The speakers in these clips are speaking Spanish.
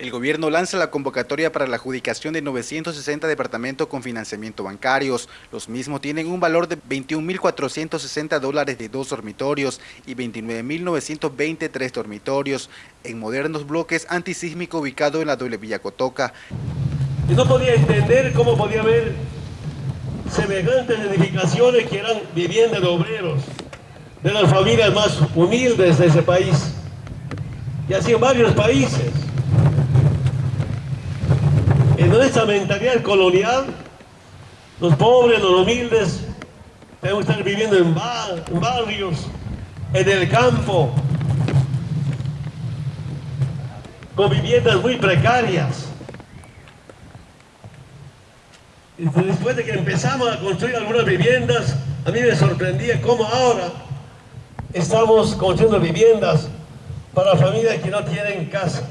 El gobierno lanza la convocatoria para la adjudicación de 960 departamentos con financiamiento bancarios. Los mismos tienen un valor de 21.460 dólares de dos dormitorios y 29.920 tres dormitorios en modernos bloques antisísmicos ubicados en la doble Villa Cotoca. Y no podía entender cómo podía haber semejantes edificaciones que eran viviendas de obreros, de las familias más humildes de ese país. Y así en varios países en nuestra mentalidad colonial, los pobres, los humildes, tenemos que estar viviendo en, barrios, en el campo, con viviendas muy precarias. Después de que empezamos a construir algunas viviendas, a mí me sorprendía cómo ahora estamos construyendo viviendas para familias que no tienen casa.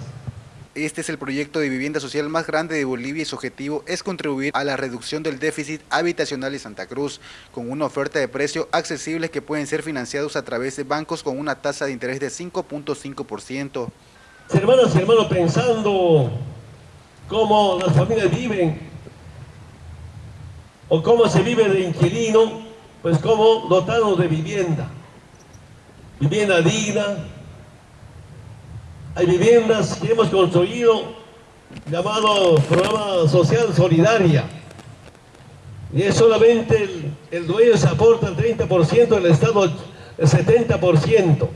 Este es el proyecto de vivienda social más grande de Bolivia y su objetivo es contribuir a la reducción del déficit habitacional de Santa Cruz, con una oferta de precios accesibles que pueden ser financiados a través de bancos con una tasa de interés de 5.5%. Hermanas y hermanos, pensando cómo las familias viven o cómo se vive de inquilino, pues cómo dotarnos de vivienda, vivienda digna, hay viviendas que hemos construido llamado Programa Social Solidaria. Y es solamente el, dueño se aporta el 30%, el Estado el 70%.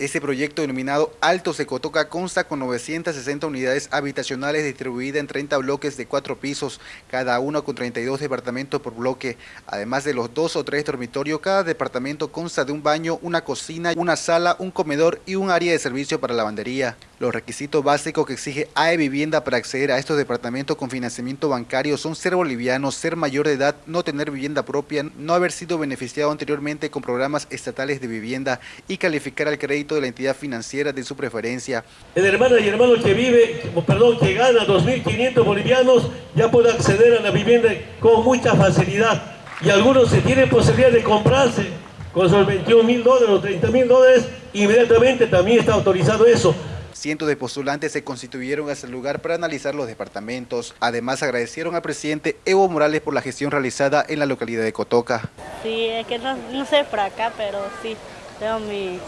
Este proyecto denominado Alto Secotoca consta con 960 unidades habitacionales distribuidas en 30 bloques de 4 pisos, cada uno con 32 departamentos por bloque. Además de los dos o tres dormitorios, cada departamento consta de un baño, una cocina, una sala, un comedor y un área de servicio para lavandería. Los requisitos básicos que exige AE Vivienda para acceder a estos departamentos con financiamiento bancario son ser boliviano, ser mayor de edad, no tener vivienda propia, no haber sido beneficiado anteriormente con programas estatales de vivienda y calificar al crédito de la entidad financiera de su preferencia. El hermano y hermano que vive, perdón, que gana 2.500 bolivianos ya puede acceder a la vivienda con mucha facilidad. Y algunos se tienen posibilidad de comprarse con esos 21 mil dólares o 30 mil dólares, inmediatamente también está autorizado eso. Cientos de postulantes se constituyeron a ese lugar para analizar los departamentos. Además, agradecieron al presidente Evo Morales por la gestión realizada en la localidad de Cotoca. Sí, es que no, no sé por acá, pero sí. Tengo mi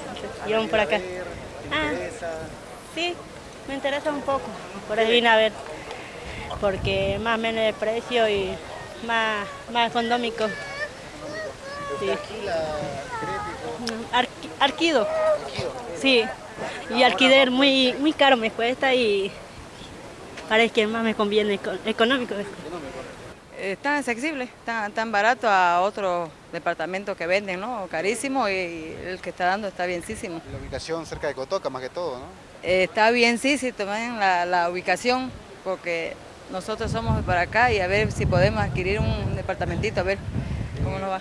guion por acá. Ah, sí, me interesa un poco. Por eso vine a ver. Porque más o menos de precio y más, más económico. Sí. arquido. Sí. Y alquiler muy, muy caro me cuesta y parece que más me conviene económico. Está accesible, tan, tan barato a otros departamentos que venden, ¿no? Carísimo y el que está dando está bienísimo. La ubicación cerca de Cotoca más que todo, ¿no? está bien, sí, sí, también la, la ubicación, porque nosotros somos para acá y a ver si podemos adquirir un departamentito, a ver cómo nos va.